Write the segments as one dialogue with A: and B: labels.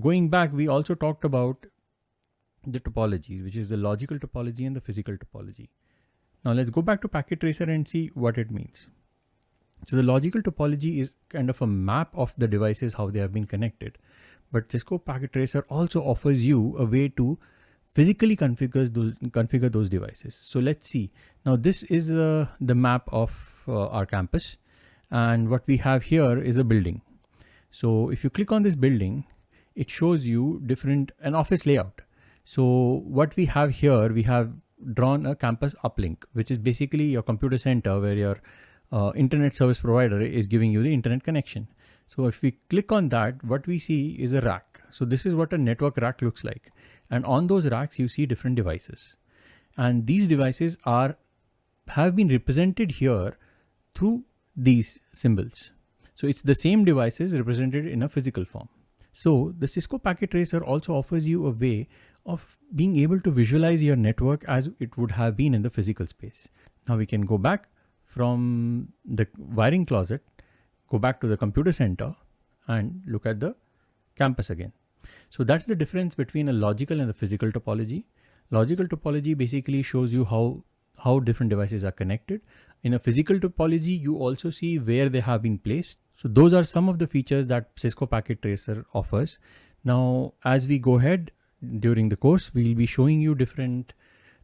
A: going back, we also talked about the topologies, which is the logical topology and the physical topology. Now let's go back to packet tracer and see what it means. So the logical topology is kind of a map of the devices, how they have been connected. But Cisco Packet Tracer also offers you a way to physically configure those, configure those devices. So let's see. Now this is uh, the map of uh, our campus. And what we have here is a building. So if you click on this building, it shows you different, an office layout. So what we have here, we have drawn a campus uplink, which is basically your computer center where your uh, internet service provider is giving you the internet connection. So if we click on that, what we see is a rack. So this is what a network rack looks like. And on those racks, you see different devices. And these devices are have been represented here through these symbols. So it's the same devices represented in a physical form. So the Cisco Packet Tracer also offers you a way of being able to visualize your network as it would have been in the physical space. Now we can go back from the wiring closet, go back to the computer center and look at the campus again. So that's the difference between a logical and a physical topology. Logical topology basically shows you how, how different devices are connected. In a physical topology, you also see where they have been placed. So those are some of the features that Cisco Packet Tracer offers. Now, as we go ahead during the course, we'll be showing you different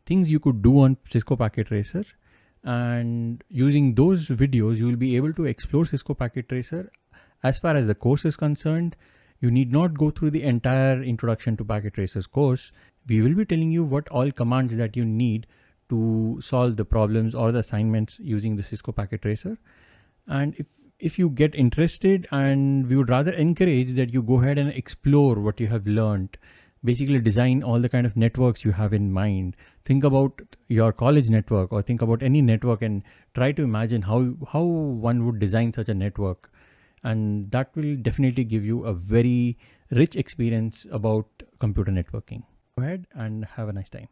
A: things you could do on Cisco Packet Tracer. And using those videos, you will be able to explore Cisco Packet Tracer. As far as the course is concerned, you need not go through the entire introduction to Packet Tracers course. We will be telling you what all commands that you need to solve the problems or the assignments using the Cisco Packet Tracer. And if, if you get interested and we would rather encourage that you go ahead and explore what you have learned, basically design all the kind of networks you have in mind. Think about your college network or think about any network and try to imagine how, how one would design such a network. And that will definitely give you a very rich experience about computer networking. Go ahead and have a nice time.